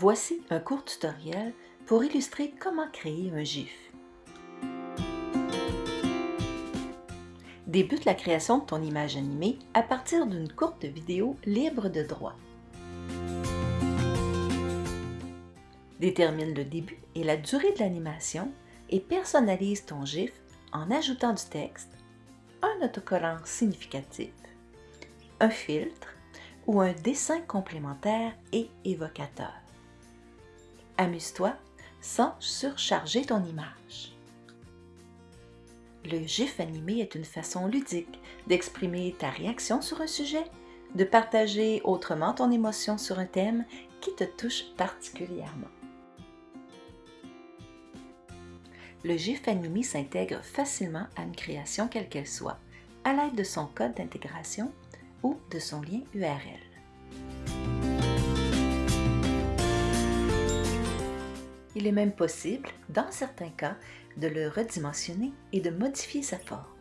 Voici un court tutoriel pour illustrer comment créer un GIF. Débute la création de ton image animée à partir d'une courte vidéo libre de droit. Détermine le début et la durée de l'animation et personnalise ton GIF en ajoutant du texte, un autocollant significatif, un filtre ou un dessin complémentaire et évocateur. Amuse-toi sans surcharger ton image. Le GIF animé est une façon ludique d'exprimer ta réaction sur un sujet, de partager autrement ton émotion sur un thème qui te touche particulièrement. Le GIF animé s'intègre facilement à une création quelle qu'elle soit, à l'aide de son code d'intégration ou de son lien URL. Il est même possible, dans certains cas, de le redimensionner et de modifier sa forme.